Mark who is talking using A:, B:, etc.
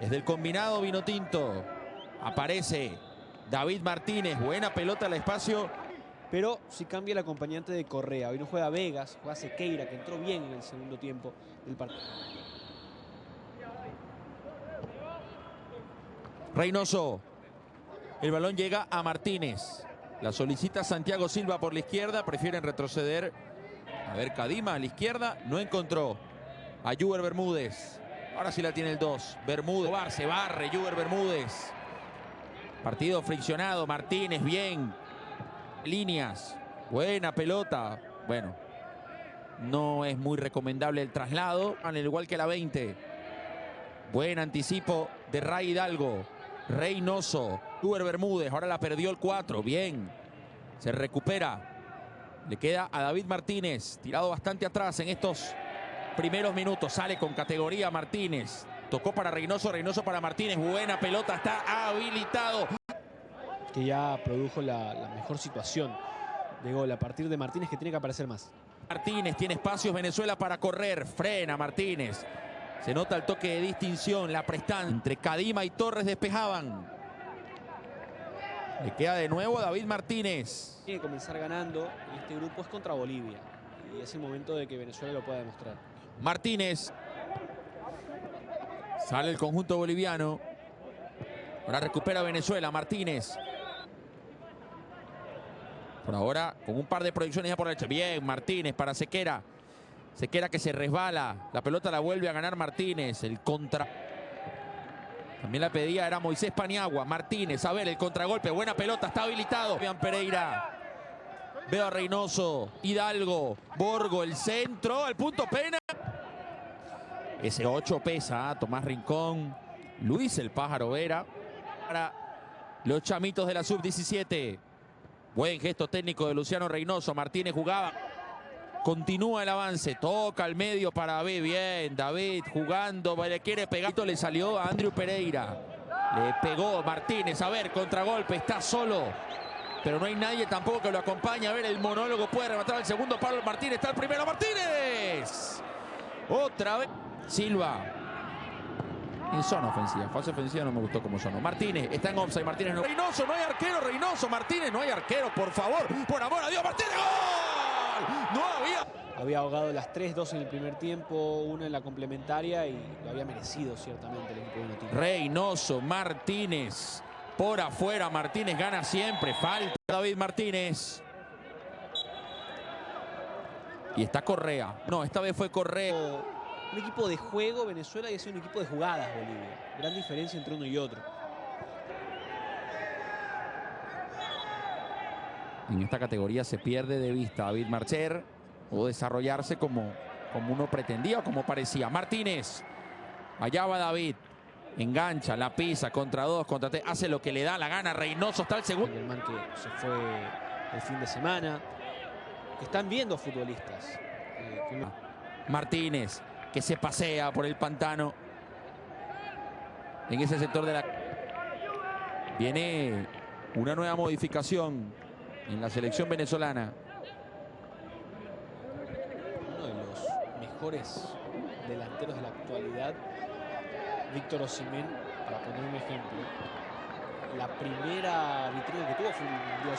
A: Es del combinado vino tinto. Aparece David Martínez. Buena pelota al espacio.
B: Pero si cambia el acompañante de Correa. Hoy no juega Vegas, juega Sequeira, que entró bien en el segundo tiempo del partido.
A: Reynoso. El balón llega a Martínez. La solicita Santiago Silva por la izquierda. Prefieren retroceder. A ver, Cadima a la izquierda. No encontró. A Juber Bermúdez. Ahora sí la tiene el 2. Bermúdez. Se barre Juber Bermúdez. Partido friccionado. Martínez bien. Líneas. Buena pelota. Bueno. No es muy recomendable el traslado. Al igual que la 20. Buen anticipo de Ray Hidalgo. Reynoso. Uber Bermúdez. Ahora la perdió el 4. Bien. Se recupera. Le queda a David Martínez. Tirado bastante atrás en estos primeros minutos. Sale con categoría Martínez. Tocó para Reynoso. Reynoso para Martínez. Buena pelota. Está habilitado.
B: Que ya produjo la, la mejor situación de gol a partir de Martínez que tiene que aparecer más.
A: Martínez tiene espacios Venezuela para correr. Frena Martínez. Se nota el toque de distinción, la prestancia. Entre Cadima y Torres despejaban. Le queda de nuevo David Martínez.
B: Tiene que comenzar ganando y este grupo es contra Bolivia. Y es el momento de que Venezuela lo pueda demostrar.
A: Martínez. Sale el conjunto boliviano. Ahora recupera Venezuela. Martínez. Por ahora con un par de proyecciones ya por la derecha. Bien, Martínez para Sequera. Sequera que se resbala. La pelota la vuelve a ganar Martínez. El contra. También la pedía era Moisés Paniagua. Martínez, a ver el contragolpe. Buena pelota, está habilitado. Vean Pereira. Veo a Reynoso. Hidalgo. Borgo, el centro. El punto pena. Ese 8 pesa. Tomás Rincón. Luis el Pájaro Vera. Para los chamitos de la sub-17. Buen gesto técnico de Luciano Reynoso. Martínez jugaba. Continúa el avance, toca al medio para David, bien, David jugando, le quiere pegar, le salió a Andrew Pereira, le pegó Martínez, a ver, contragolpe, está solo, pero no hay nadie tampoco que lo acompañe, a ver, el monólogo puede rematar el segundo palo, Martínez está el primero, Martínez, otra vez, Silva, en zona ofensiva, fase ofensiva no me gustó como sonó, Martínez, está en offside, Martínez no, Reynoso, no hay arquero, Reynoso, Martínez, no hay arquero, por favor, por amor a Dios, Martínez, ¡gol! No había.
B: Había ahogado las 3-2 en el primer tiempo, una en la complementaria y lo había merecido ciertamente el equipo de
A: Reynoso, Martínez. Por afuera, Martínez gana siempre. Falta David Martínez. Y está Correa. No, esta vez fue Correa.
B: Un equipo de juego Venezuela y es un equipo de jugadas Bolivia. Gran diferencia entre uno y otro.
A: En esta categoría se pierde de vista David Marcher o desarrollarse como, como uno pretendía o como parecía. Martínez, allá va David, engancha, la pisa, contra dos, contra tres, hace lo que le da la gana, Reynoso está el segundo.
B: El man que se fue el fin de semana, están viendo futbolistas.
A: Eh, Martínez, que se pasea por el pantano en ese sector de la... Viene una nueva modificación en la selección venezolana.
B: Uno de los mejores delanteros de la actualidad, Víctor Osimén, para poner un ejemplo. La primera vitrina que tuvo fue un